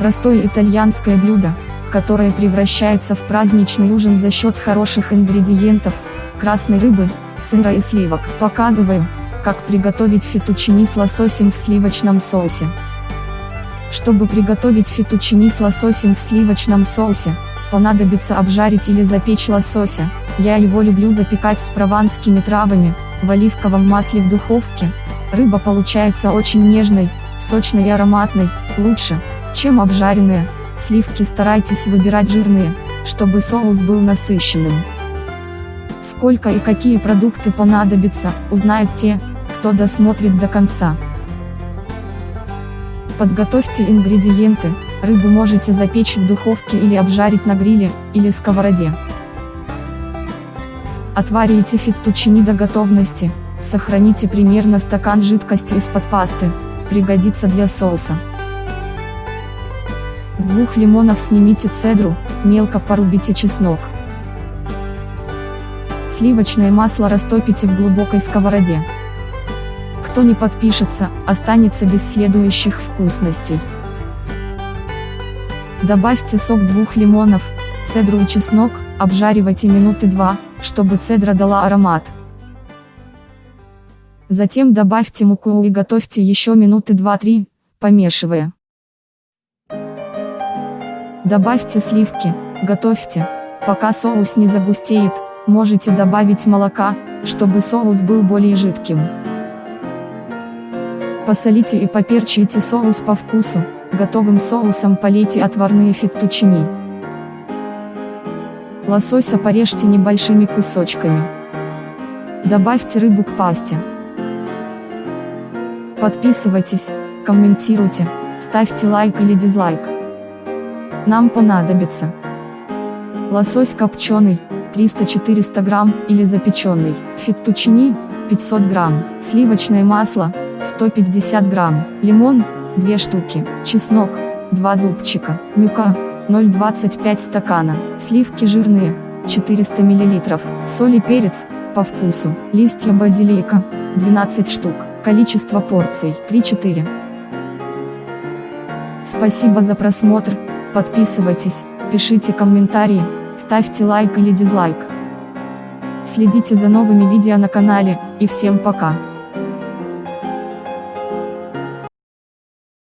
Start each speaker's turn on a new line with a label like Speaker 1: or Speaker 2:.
Speaker 1: Простое итальянское блюдо, которое превращается в праздничный ужин за счет хороших ингредиентов, красной рыбы, сыра и сливок. Показываю, как приготовить фетучини с лососем в сливочном соусе. Чтобы приготовить фетучини с лососем в сливочном соусе, понадобится обжарить или запечь лосося, я его люблю запекать с прованскими травами, в оливковом масле в духовке. Рыба получается очень нежной, сочной и ароматной, лучше, чем обжаренная. Сливки старайтесь выбирать жирные, чтобы соус был насыщенным. Сколько и какие продукты понадобятся, узнают те, кто досмотрит до конца. Подготовьте ингредиенты, рыбу можете запечь в духовке или обжарить на гриле, или сковороде. Отварите феттучини до готовности, сохраните примерно стакан жидкости из-под пасты, пригодится для соуса. С двух лимонов снимите цедру, мелко порубите чеснок. Сливочное масло растопите в глубокой сковороде. Кто не подпишется, останется без следующих вкусностей. Добавьте сок двух лимонов, цедру и чеснок, обжаривайте минуты два, чтобы цедра дала аромат. Затем добавьте муку и готовьте еще минуты 2-3, помешивая. Добавьте сливки, готовьте, пока соус не загустеет, можете добавить молока, чтобы соус был более жидким. Посолите и поперчите соус по вкусу, готовым соусом полейте отварные феттучини. Лосося порежьте небольшими кусочками. Добавьте рыбу к пасте. Подписывайтесь, комментируйте, ставьте лайк или дизлайк. Нам понадобится лосось копченый, 300-400 грамм, или запеченный, феттучини, 500 грамм, сливочное масло, 150 грамм, лимон, 2 штуки, чеснок, 2 зубчика, мюка, 0,25 стакана, сливки жирные, 400 мл, соль и перец, по вкусу, листья базилика, 12 штук, количество порций, 3-4. Спасибо за просмотр, Подписывайтесь, пишите комментарии, ставьте лайк или дизлайк. Следите за новыми видео на канале, и всем пока.